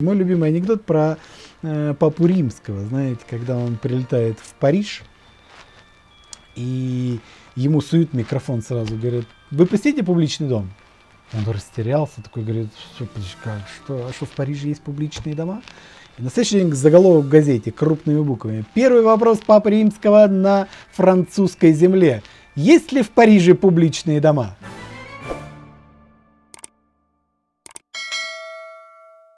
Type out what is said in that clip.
Мой любимый анекдот про э, папу римского, знаете, когда он прилетает в Париж, и ему суют микрофон сразу, говорят, вы посетите публичный дом? Он растерялся, такой говорит, что, что, а что в Париже есть публичные дома? И на следующий день заголовок в газете крупными буквами. Первый вопрос Папы Римского на французской земле. Есть ли в Париже публичные дома?